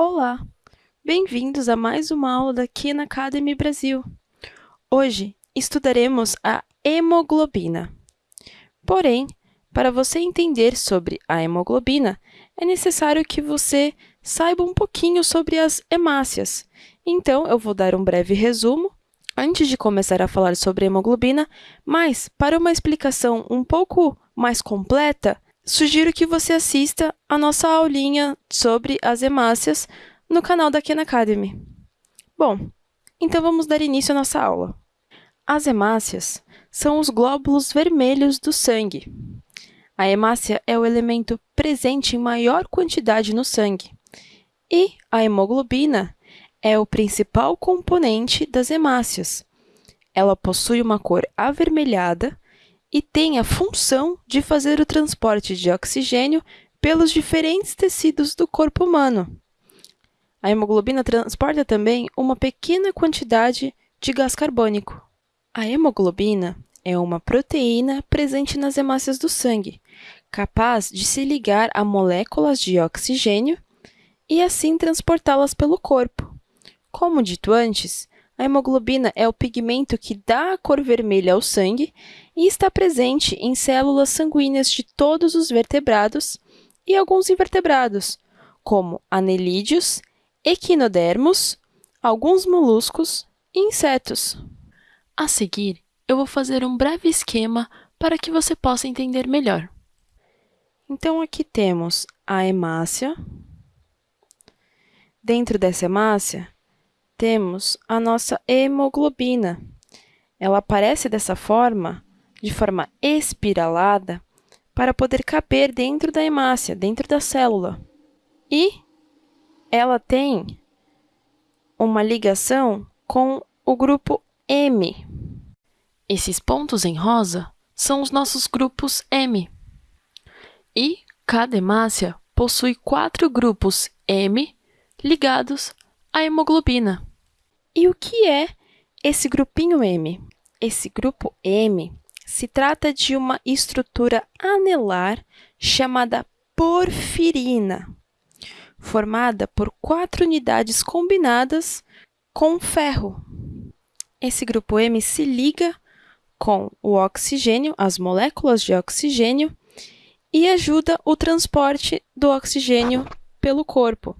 Olá! Bem-vindos a mais uma aula da Khan Academy Brasil. Hoje estudaremos a hemoglobina. Porém, para você entender sobre a hemoglobina, é necessário que você saiba um pouquinho sobre as hemácias. Então, eu vou dar um breve resumo antes de começar a falar sobre hemoglobina, mas, para uma explicação um pouco mais completa, sugiro que você assista a nossa aulinha sobre as hemácias no canal da Khan Academy. Bom, então vamos dar início à nossa aula. As hemácias são os glóbulos vermelhos do sangue. A hemácia é o elemento presente em maior quantidade no sangue. E a hemoglobina é o principal componente das hemácias. Ela possui uma cor avermelhada e tem a função de fazer o transporte de oxigênio pelos diferentes tecidos do corpo humano. A hemoglobina transporta também uma pequena quantidade de gás carbônico. A hemoglobina é uma proteína presente nas hemácias do sangue, capaz de se ligar a moléculas de oxigênio e assim transportá-las pelo corpo. Como dito antes, a hemoglobina é o pigmento que dá a cor vermelha ao sangue e está presente em células sanguíneas de todos os vertebrados e alguns invertebrados, como anelídeos, equinodermos, alguns moluscos e insetos. A seguir, eu vou fazer um breve esquema para que você possa entender melhor. Então, aqui temos a hemácia. Dentro dessa hemácia, temos a nossa hemoglobina. Ela aparece dessa forma, de forma espiralada, para poder caber dentro da hemácia, dentro da célula. E ela tem uma ligação com o grupo M. Esses pontos em rosa são os nossos grupos M. E cada hemácia possui quatro grupos M ligados à hemoglobina. E o que é esse grupinho M? Esse grupo M se trata de uma estrutura anelar chamada porfirina, formada por quatro unidades combinadas com ferro. Esse grupo M se liga com o oxigênio, as moléculas de oxigênio, e ajuda o transporte do oxigênio pelo corpo.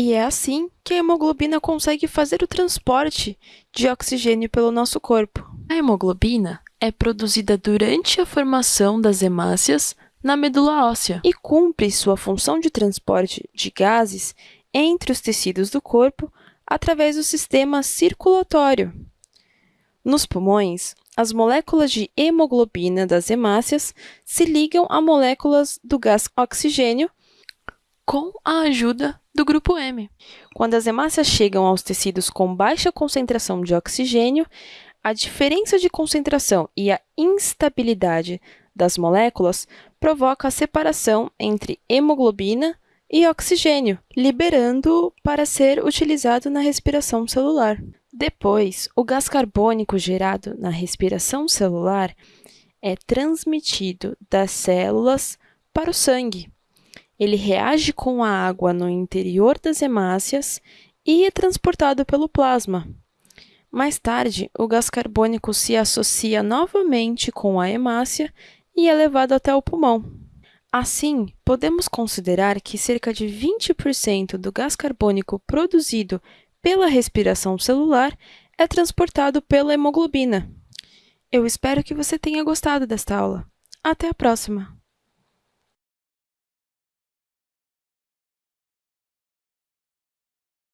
E é assim que a hemoglobina consegue fazer o transporte de oxigênio pelo nosso corpo. A hemoglobina é produzida durante a formação das hemácias na medula óssea e cumpre sua função de transporte de gases entre os tecidos do corpo através do sistema circulatório. Nos pulmões, as moléculas de hemoglobina das hemácias se ligam a moléculas do gás oxigênio com a ajuda do grupo M. Quando as hemácias chegam aos tecidos com baixa concentração de oxigênio, a diferença de concentração e a instabilidade das moléculas provoca a separação entre hemoglobina e oxigênio, liberando-o para ser utilizado na respiração celular. Depois, o gás carbônico gerado na respiração celular é transmitido das células para o sangue, ele reage com a água no interior das hemácias e é transportado pelo plasma. Mais tarde, o gás carbônico se associa novamente com a hemácia e é levado até o pulmão. Assim, podemos considerar que cerca de 20% do gás carbônico produzido pela respiração celular é transportado pela hemoglobina. Eu espero que você tenha gostado desta aula. Até a próxima!